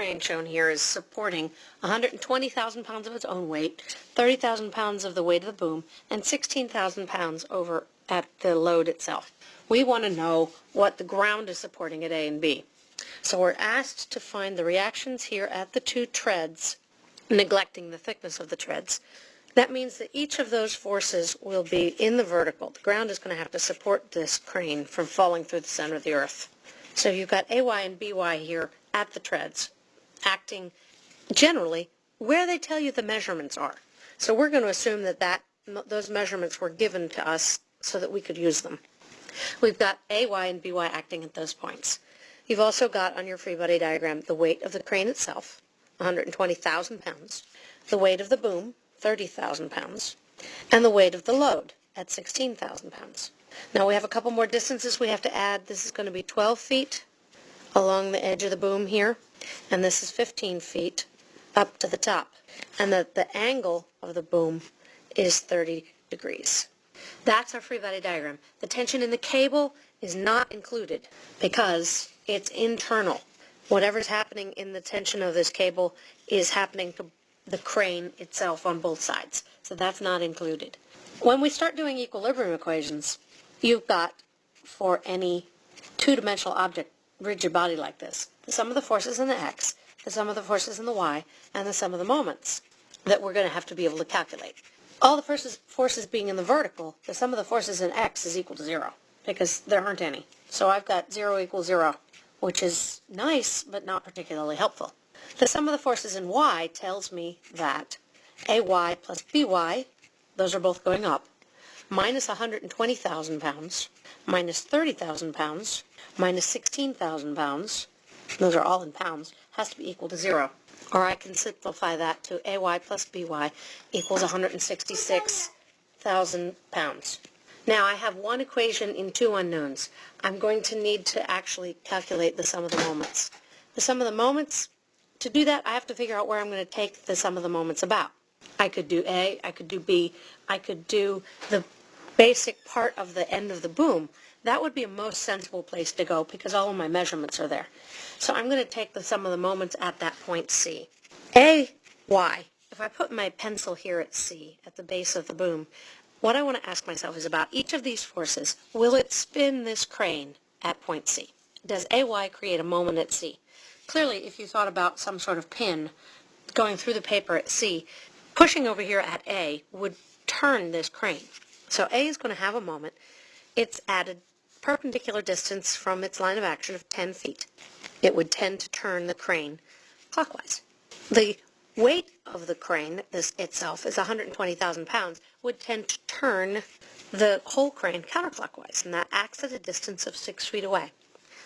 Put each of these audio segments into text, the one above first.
crane shown here is supporting 120,000 pounds of its own weight, 30,000 pounds of the weight of the boom, and 16,000 pounds over at the load itself. We want to know what the ground is supporting at A and B. So we're asked to find the reactions here at the two treads, neglecting the thickness of the treads. That means that each of those forces will be in the vertical. The ground is going to have to support this crane from falling through the center of the earth. So you've got AY and BY here at the treads, acting generally where they tell you the measurements are. So we're going to assume that, that those measurements were given to us so that we could use them. We've got AY and BY acting at those points. You've also got on your free body diagram the weight of the crane itself, 120,000 pounds, the weight of the boom, 30,000 pounds, and the weight of the load at 16,000 pounds. Now we have a couple more distances we have to add. This is going to be 12 feet along the edge of the boom here, and this is 15 feet up to the top. And the, the angle of the boom is 30 degrees. That's our free body diagram. The tension in the cable is not included because it's internal. Whatever's happening in the tension of this cable is happening to the crane itself on both sides. So that's not included. When we start doing equilibrium equations, you've got for any two-dimensional object, rigid body like this, the sum of the forces in the x, the sum of the forces in the y, and the sum of the moments that we're going to have to be able to calculate. All the forces, forces being in the vertical, the sum of the forces in x is equal to zero because there aren't any. So I've got zero equals zero, which is nice but not particularly helpful. The sum of the forces in y tells me that AY plus BY, those are both going up, minus 120,000 pounds, minus 30,000 pounds, minus 16,000 pounds, those are all in pounds, has to be equal to zero. Or I can simplify that to AY plus BY equals 166,000 pounds. Now I have one equation in two unknowns. I'm going to need to actually calculate the sum of the moments. The sum of the moments, to do that I have to figure out where I'm going to take the sum of the moments about. I could do A, I could do B, I could do the basic part of the end of the boom, that would be a most sensible place to go because all of my measurements are there. So I'm going to take the sum of the moments at that point C. A, Y. If I put my pencil here at C, at the base of the boom, what I want to ask myself is about each of these forces, will it spin this crane at point C? Does AY create a moment at C? Clearly, if you thought about some sort of pin going through the paper at C, pushing over here at A would turn this crane. So A is going to have a moment. It's at a perpendicular distance from its line of action of 10 feet. It would tend to turn the crane clockwise. The weight of the crane this itself is 120,000 pounds, would tend to turn the whole crane counterclockwise, and that acts at a distance of 6 feet away.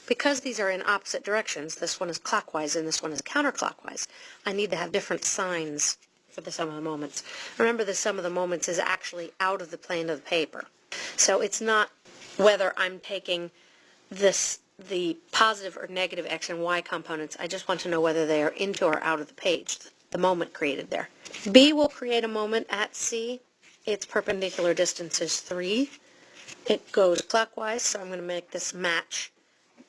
Because these are in opposite directions, this one is clockwise and this one is counterclockwise, I need to have different signs for the sum of the moments. Remember the sum of the moments is actually out of the plane of the paper. So it's not whether I'm taking this the positive or negative x and y components. I just want to know whether they are into or out of the page, the moment created there. B will create a moment at C. Its perpendicular distance is 3. It goes clockwise, so I'm going to make this match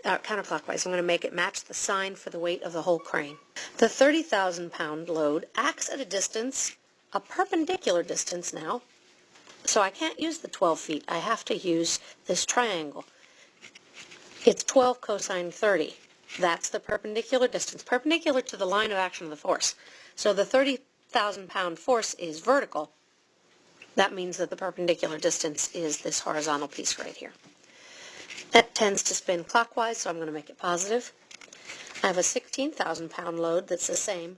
uh, counterclockwise. I'm going to make it match the sign for the weight of the whole crane. The 30,000 pound load acts at a distance, a perpendicular distance now, so I can't use the 12 feet. I have to use this triangle. It's 12 cosine 30. That's the perpendicular distance, perpendicular to the line of action of the force. So the 30,000 pound force is vertical. That means that the perpendicular distance is this horizontal piece right here. That tends to spin clockwise, so I'm going to make it positive. I have a 16,000 pound load that's the same.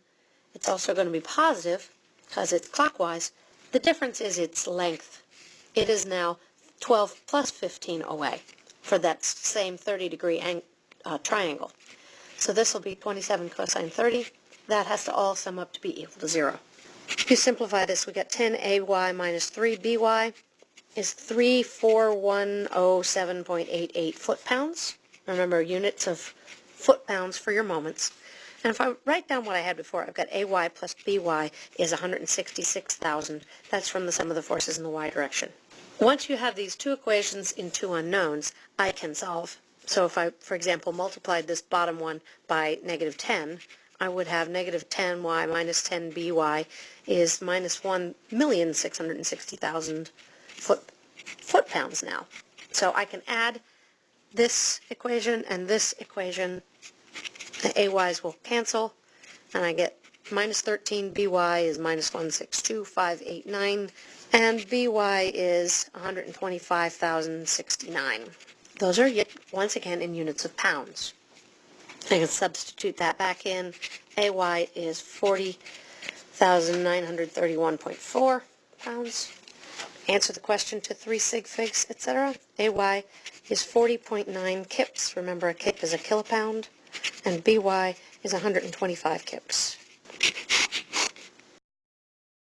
It's also going to be positive because it's clockwise. The difference is its length. It is now 12 plus 15 away for that same 30 degree uh, triangle. So this will be 27 cosine 30. That has to all sum up to be equal to 0. If you simplify this, we get 10ay minus 3by is 34107.88 foot-pounds. Remember, units of foot-pounds for your moments. And if I write down what I had before, I've got AY plus BY is 166,000. That's from the sum of the forces in the y direction. Once you have these two equations in two unknowns, I can solve. So if I, for example, multiplied this bottom one by negative 10, I would have negative 10y minus 10by is minus 1,660,000 foot, foot-pounds now. So I can add this equation and this equation. The AYs will cancel, and I get minus 13 BY is minus 162,589, and BY is 125,069. Those are, yet, once again, in units of pounds. I can substitute that back in. AY is 40,931.4 pounds. Answer the question to 3 sig figs, etc. AY is 40.9 kips. Remember, a kip is a kilopound. And BY is 125 kips.